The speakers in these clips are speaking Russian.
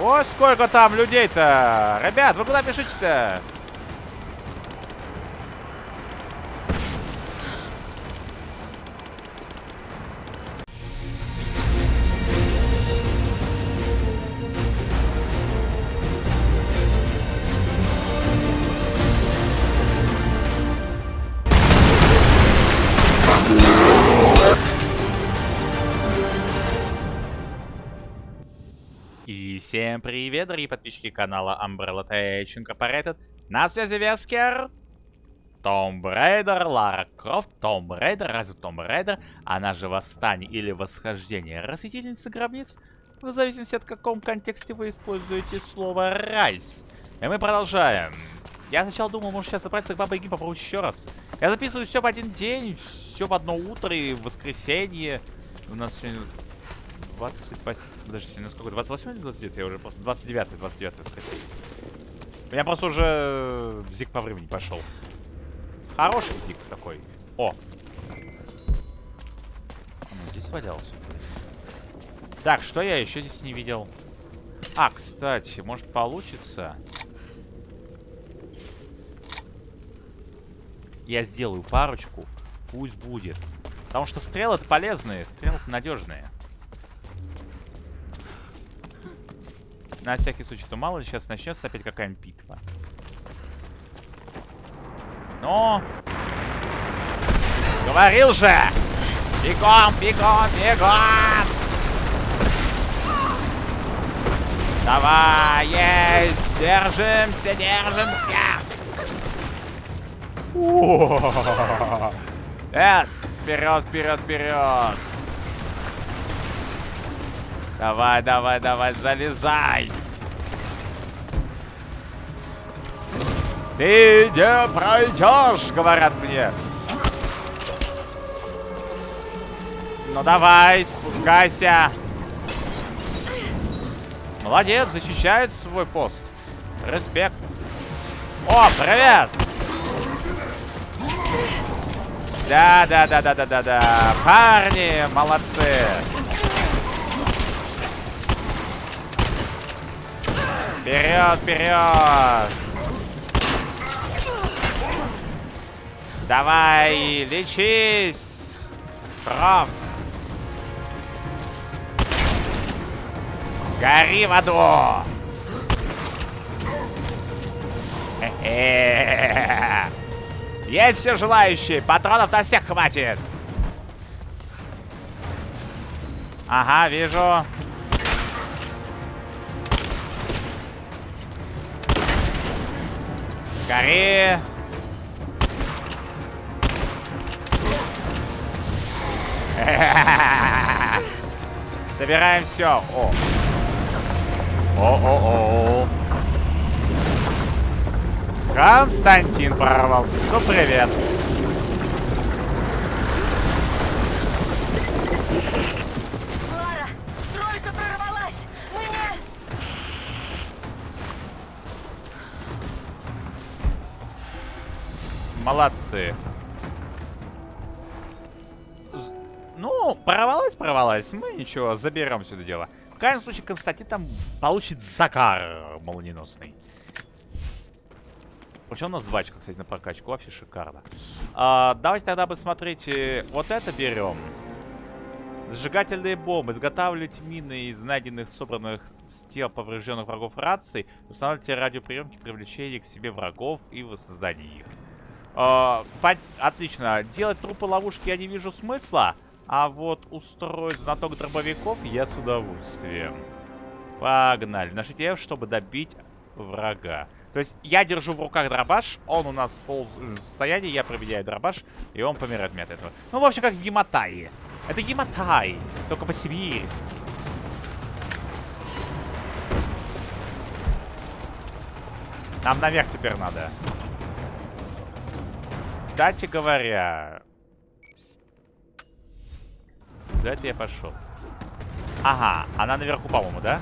О, сколько там людей-то! Ребят, вы куда пишите-то? Всем привет, дорогие подписчики канала Umbrella Tech Incorporated. На связи Вескер. Tomb Raider, Лара Крофт, Tomb Raider, Rise of the Tomb Raider? Она же Восстание или Восхождение Расхитительницы Гробниц? В зависимости от каком контексте вы используете слово «rise». И мы продолжаем. Я сначала думал, может сейчас отправиться к Бабе Яге попробовать еще раз. Я записываю все в один день, все в одно утро и в воскресенье. У нас сегодня 28... Подожди, сегодня сколько? 28 или 29? Я уже просто... 29 29 воскресенье. У меня просто уже зиг по времени пошел. Хороший зиг такой. О! Ну, здесь валялся. Так, что я еще здесь не видел? А, кстати, может получится... Я сделаю парочку. Пусть будет. Потому что стрелы это полезные, стрелы надежные. На всякий случай, то мало ли сейчас начнется опять какая-нибудь битва. Но! Говорил же! Бегом, бегом, бегом! Давай, есть! Держимся, держимся! Э, вперед, вперед, вперед! Давай, давай, давай, залезай! Ты не пройдешь, говорят мне. Ну давай, спускайся. Молодец, защищает свой пост. Респект. О, привет! Да, да, да, да, да, да, да. Парни, молодцы. Вперед, вперед! Давай, лечись! Крофт! Гори в аду! Есть все желающие! Патронов на всех хватит! Ага, вижу. Гори! Собираем все. О. О-о-о. Константин прорвался. Ну, привет. Лара, тройка прорвалась! Нет! Молодцы. Порвалась. Мы ничего, заберем сюда дело. В крайнем случае, Константин там получит закар молниеносный. Причем у нас два очка, кстати, на прокачку. Вообще шикарно. А, давайте тогда посмотреть. э, Вот это берем. Зажигательные бомбы. Изготавливайте мины из найденных, собранных с тел поврежденных врагов раций. Устанавливайте радиоприемники привлечения к себе врагов и воссоздания их. А, Отлично. Делать трупы ловушки я не вижу смысла. А вот устроить знаток дробовиков я с удовольствием. Погнали. Нажмите F, чтобы добить врага. То есть я держу в руках дробаш, он у нас в полу- состоянии, я проверяю дробаш, и он помирает мне от этого. Ну, в общем, как в Яматае. Это Яматай, только по-сибирски. Нам наверх теперь надо. Кстати говоря... Куда это я пошел? Ага, она наверху, по-моему, да?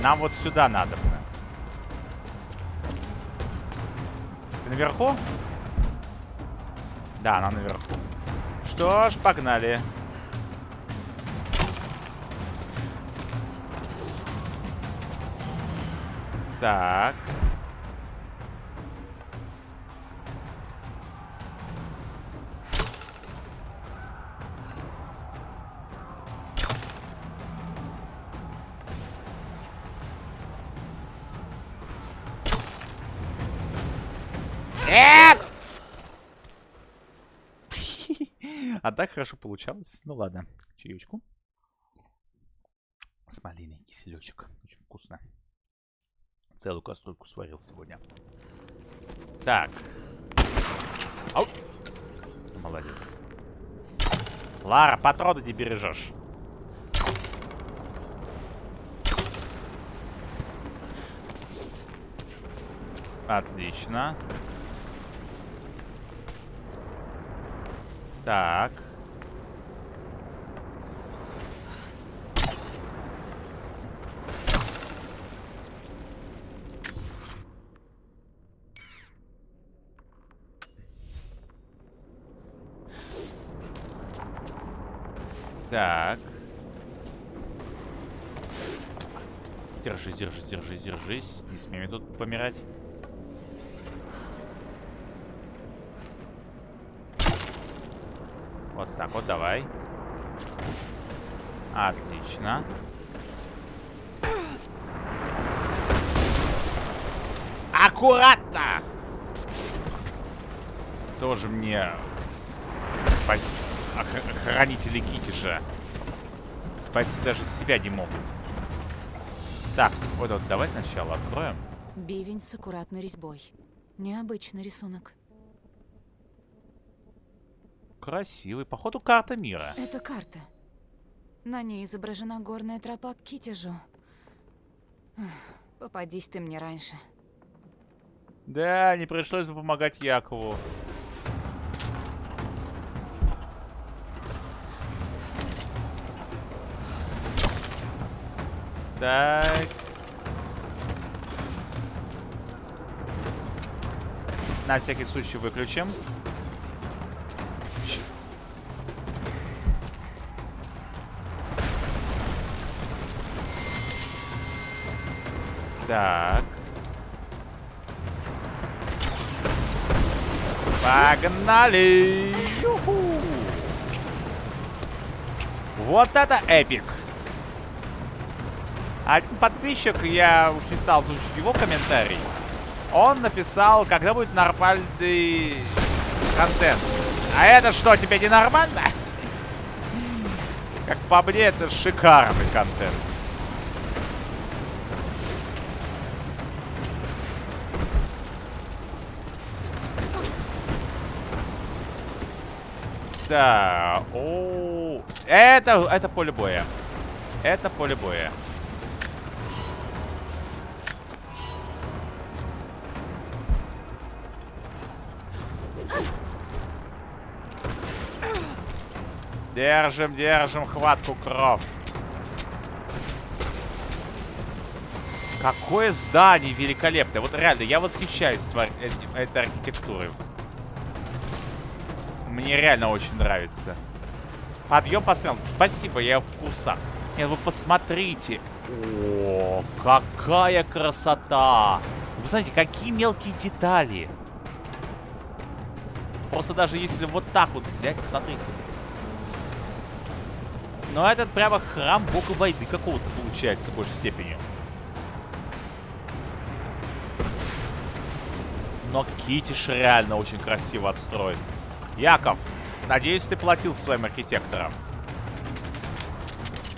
Нам вот сюда надо. Наверху? Да, она наверху. Что ж, погнали. Так. Нет! А так хорошо получалось. Ну ладно, чаечку. С малиной киселечек. Очень вкусно. Целую кастрюльку сварил сегодня. Так. Ау. Молодец. Лара, патроны не бережешь. Отлично. Так. Так. Держись, держись, держись, держись. Не смей тут помирать. Вот так вот, давай. Отлично. Аккуратно! Тоже мне спасибо ох охранители Китиша. Спасти даже себя не могут. Так, вот, вот давай сначала откроем. Бивень с аккуратной резьбой. Необычный рисунок. Красивый. Походу, карта мира. Это карта. На ней изображена горная тропа к Китежу. Попадись ты мне раньше. Да, не пришлось бы помогать Якову. Так. На всякий случай выключим. Так. Погнали! Вот это эпик! Один подписчик, я уж не стал слушать его комментарий, он написал, когда будет нормальный контент. А это что, тебе не нормально? Как по мне, это шикарный контент. Да, о, это, это поле боя. Это поле боя. Держим, держим хватку кров. Какое здание великолепное. Вот реально, я восхищаюсь тварь- э- этой архитектурой. Мне реально очень нравится. Подъем посмотрел. Спасибо, я в вкусах. Нет, вы посмотрите. О, какая красота. Вы знаете, какие мелкие детали. Просто даже если вот так вот взять, посмотрите. Но этот прямо храм бога войны какого-то получается в большей степени. Но Китиш реально очень красиво отстроен. Яков, надеюсь, ты платил своим архитекторам.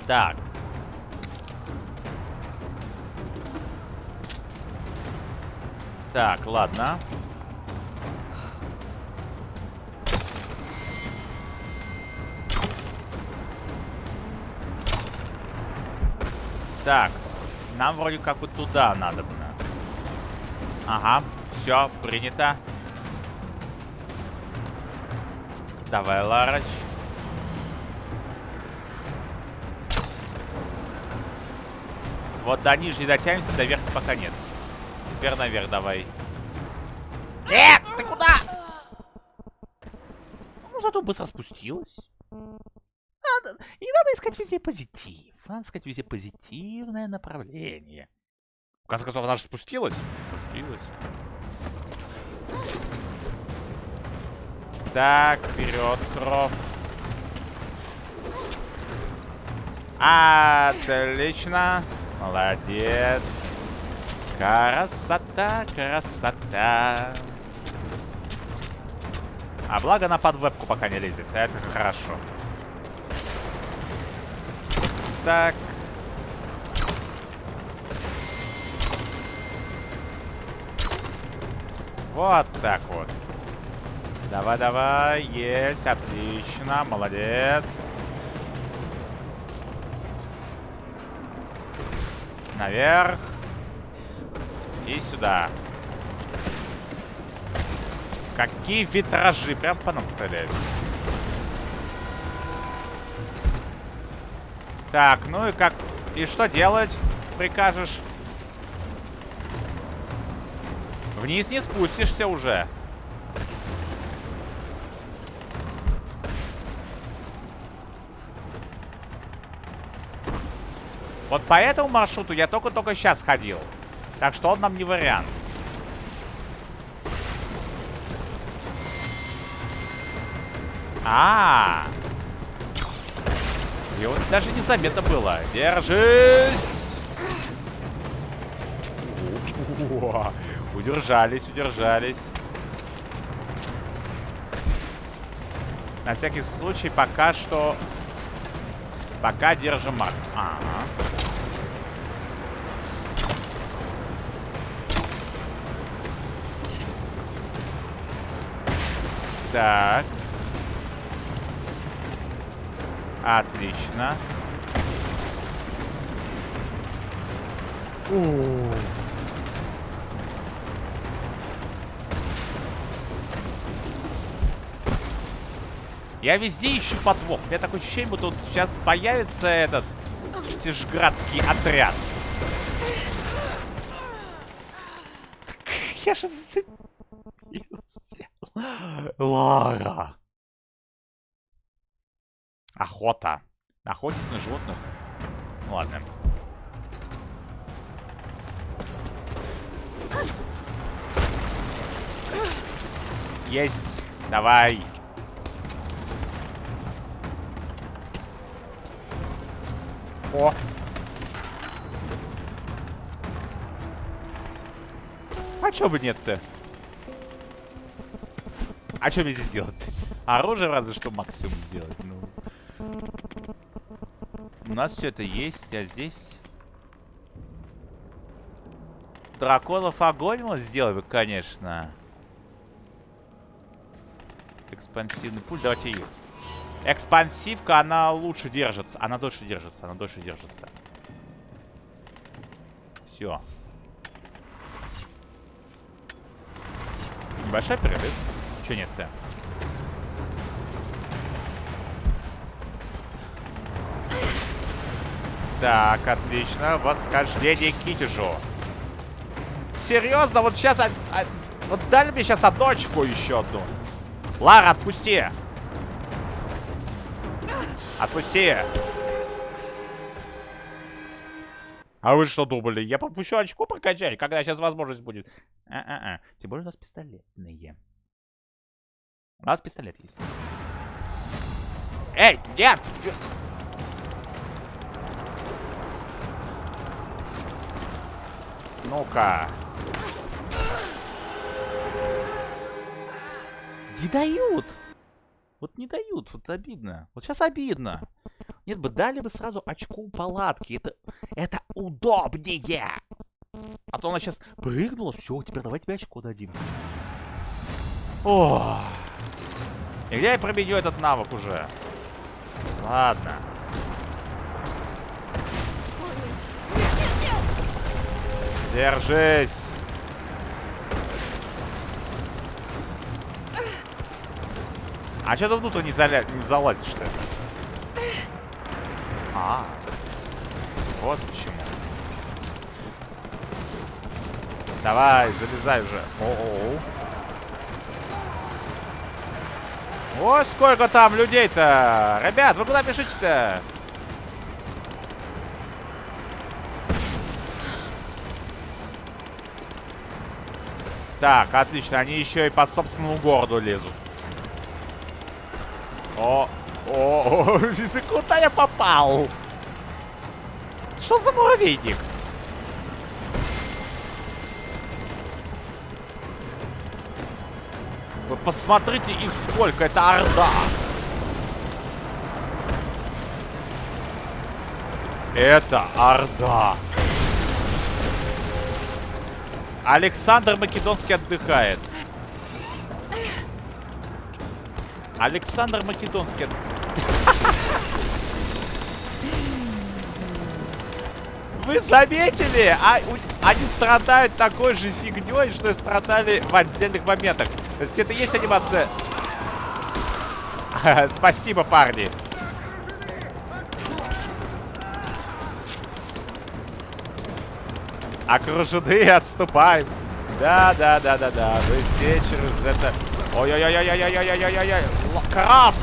Так. Так, ладно. Так, нам вроде как вот туда надо. Ага, все, принято. Давай, Ларач. Вот до нижней дотянемся, до верха пока нет. Теперь наверх давай. Нет, ты куда? Ну, зато быстро спустилась. Надо, и надо искать везде позитив. Надо искать везде позитивное направление. конце концов, она же спустилась. Спустилась. Так, вперед, кров. Отлично. Молодец. Красота, красота. А благо она под вебку пока не лезет. Это хорошо. Так. Вот так вот. Давай, давай. Есть. Отлично. Молодец. Наверх. И сюда. Какие витражи. Прям по нам стреляют. Так, ну и как... И что делать, прикажешь? Вниз не спустишься уже. Вот по этому маршруту я только-только сейчас ходил. Так что он нам не вариант. А, -а, -а. Его даже незаметно было. Держись! О, удержались, удержались. На всякий случай пока что... Пока держим марк. Ага. Так. Отлично. У Я везде ищу подвох. У меня такое ощущение, будто вот сейчас появится этот Тишградский отряд. Я же зацепился. Лара. Охота. Охотиться на животных. Ну, ладно. Есть. Давай. О. А чё бы нет-то? А что мне здесь делать? Оружие разве что максимум сделать. Ну. У нас все это есть, а здесь... Драконов огонь мы сделали, конечно. Экспансивный пуль, давайте ее. Экспансивка, она лучше держится. Она дольше держится, она дольше держится. Все. Небольшой перерыв. Че нет-то? Так, отлично. Восхождение к Китежу. Серьезно? Вот сейчас... А, а, вот дали мне сейчас одну еще одну. Лара, отпусти. Отпусти. А вы что думали? Я попущу очку прокачать, когда сейчас возможность будет? А-а-а. Тем более у нас пистолетные. У нас пистолет есть. Эй, нет! Ну-ка. Не дают. Вот не дают. Вот обидно. Вот сейчас обидно. Нет бы, дали бы сразу очку палатки. Это, это удобнее. А то она сейчас прыгнула. Все, теперь давай тебе очко дадим. Ох. И где я пробедю этот навык уже? Ладно. Держись. А что ты внутрь не, заля... не залазишь-то? А, вот почему. Давай, залезай уже. О -о -о. О, сколько там людей-то! Ребят, вы куда бежите-то? Так, отлично. Они еще и по собственному городу лезут. О, о, о, куда я попал? Что за муравейник? Вы посмотрите их сколько, это орда. Это орда. Александр Македонский отдыхает. Александр Македонский. Вы заметили? А, у- они страдают такой же фигней, что и страдали в отдельных моментах. Это есть анимация. Спасибо, парни. Окружены, отступаем. Да, да, да, да, да. Вы все через это. Ой-ой-ой-ой-ой-ой-ой-ой-ой. Крафт!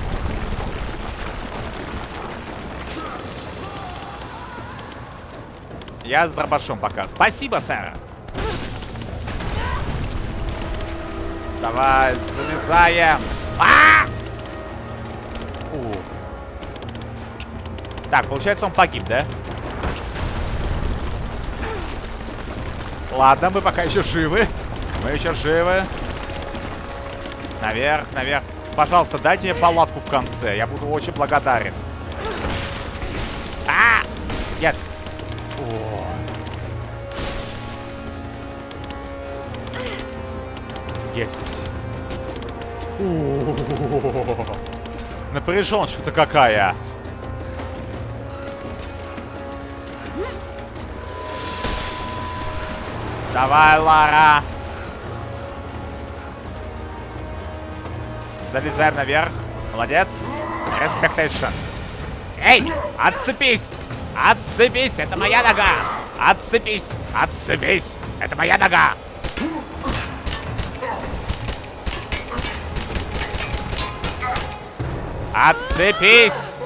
Я с дробашом пока. Спасибо, сэр. Давай, залезаем. А! У. Так, получается, он погиб, да? Ладно, мы пока еще живы. Мы еще живы. Наверх, наверх. Пожалуйста, дайте мне палатку в конце. Я буду очень благодарен. Есть. Напряженочка-то какая. Давай, Лара. Залезаем наверх. Молодец. Респектейшн. Эй, отцепись! Отцепись, это моя нога! Отцепись! Отцепись! Это моя нога! Отцепись!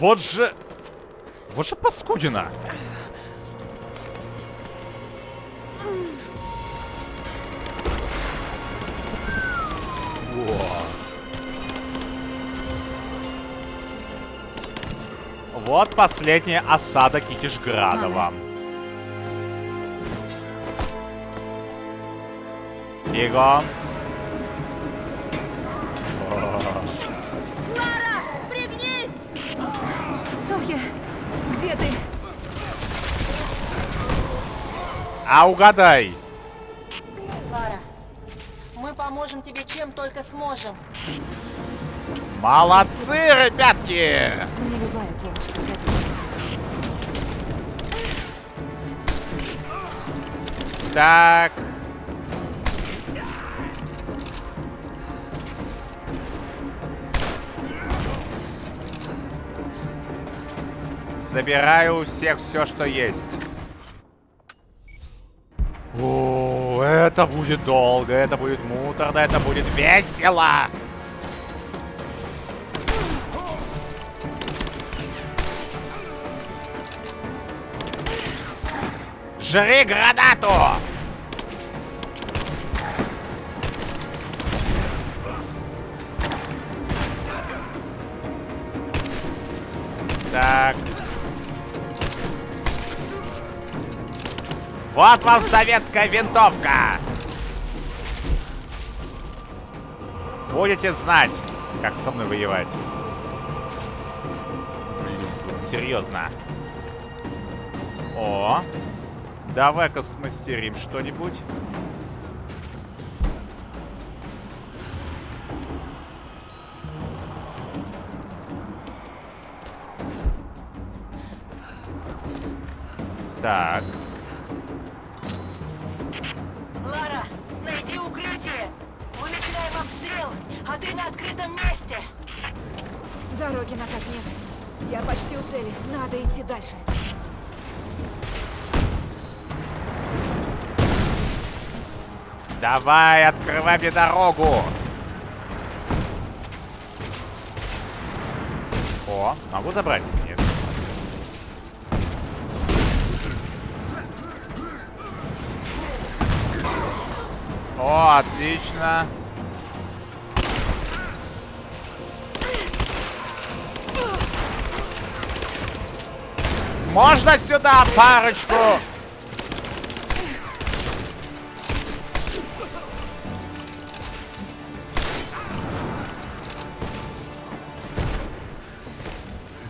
Вот же... Вот же паскудина. Вот последняя осада Китишграда вам. Бегом. А угадай. Лара, мы поможем тебе чем только сможем. Молодцы, ребятки! Мне любая помощь пригодится. Так. Забираю у всех все, что есть. Это будет долго, это будет муторно, это будет весело. Жри гранату! Вот вам советская винтовка! Будете знать, как со мной воевать. Блин, серьезно. О, давай-ка смастерим что-нибудь. Так. Давай, открывай мне дорогу. О, могу забрать? Нет. О, отлично. Можно сюда парочку?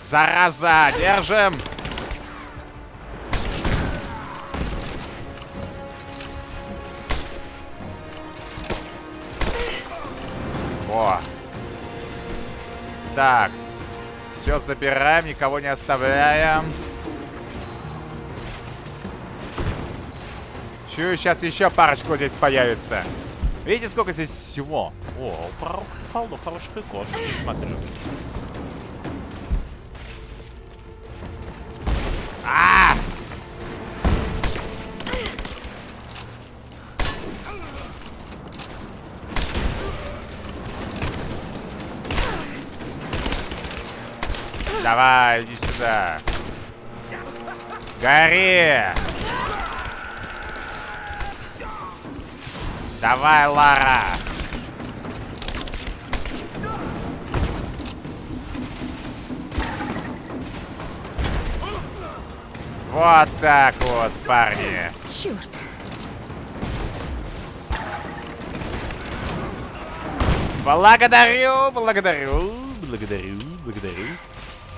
Зараза, держим. О. Так. Все забираем, никого не оставляем. Чую, сейчас еще парочку здесь появится. Видите, сколько здесь всего? О, полно хороших кошек, смотрю. А! Давай, иди сюда. Гори! Давай, Лара! Вот так вот, парни. Черт. Благодарю, благодарю, благодарю, благодарю.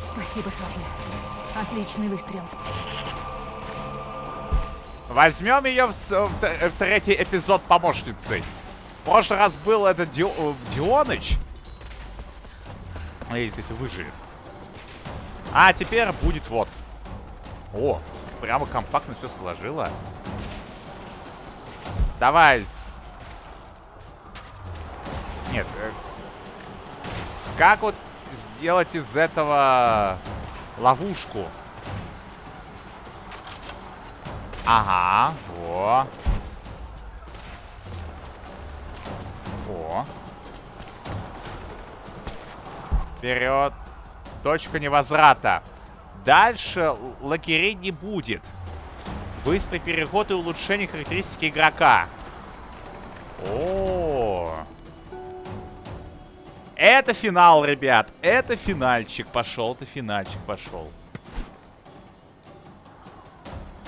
Спасибо, Софья. Отличный выстрел. Возьмем ее в, в в третий эпизод помощницей. В прошлый раз был это Ди- Дионыч. А Если ты выживет. А теперь будет вот. О, прямо компактно все сложила. Давай. Нет. э, Как вот сделать из этого ловушку? Ага, во. О. Вперед. Точка невозврата. Дальше л- лагерей не будет. Быстрый переход и улучшение характеристики игрока. О. Это финал, ребят. Это финальчик пошел. Это финальчик пошел.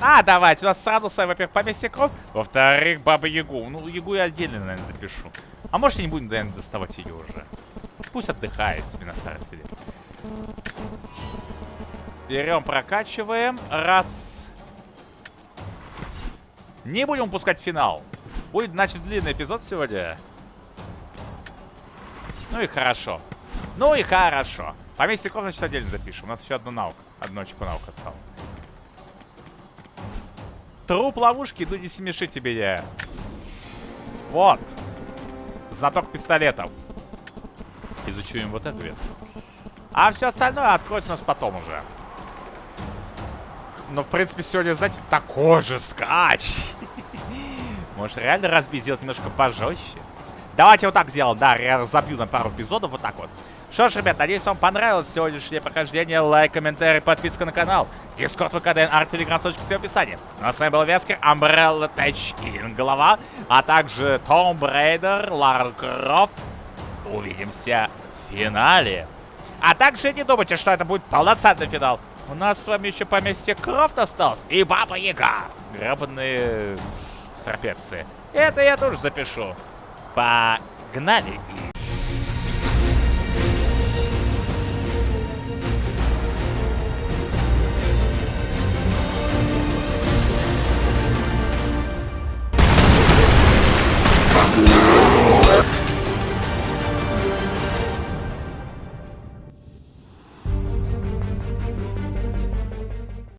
А, давайте, у нас сразу, во-первых, поместье кровь, во-вторых, Баба Ягу. Ну, Ягу я отдельно, наверное, запишу. А может, и не будем, наверное, доставать ее уже. Пусть отдыхает себе на старости лет. Берем, прокачиваем. Раз. Не будем упускать финал. Будет, значит, длинный эпизод сегодня. Ну и хорошо. Ну и хорошо. Поместье кровь, значит, отдельно запишем. У нас еще одна наука. Одно очко наук осталось. Труп ловушки, ну не смеши тебе я. Вот. Знаток пистолетов. Изучим вот эту ветку. А все остальное откроется у нас потом уже. Но, в принципе, сегодня, знаете, такой же скач. Может, реально разбить, сделать немножко пожестче? Давайте вот так сделаем. Да, разобью на пару эпизодов. Вот так вот. Что ж, ребят, надеюсь, вам понравилось сегодняшнее прохождение. Лайк, комментарий, подписка на канал. Дискорд, ВКДН, арт, телеграм, ссылочки все в описании. Ну, а с вами был Вескер, Umbrella и Голова, а также Tomb Raider, Лара Крофт. Увидимся в финале. А также не думайте, что это будет полноценный финал. У нас с вами еще поместье Крофт осталось и Баба Яга. Гребаные трапеции. Это я тоже запишу. Погнали и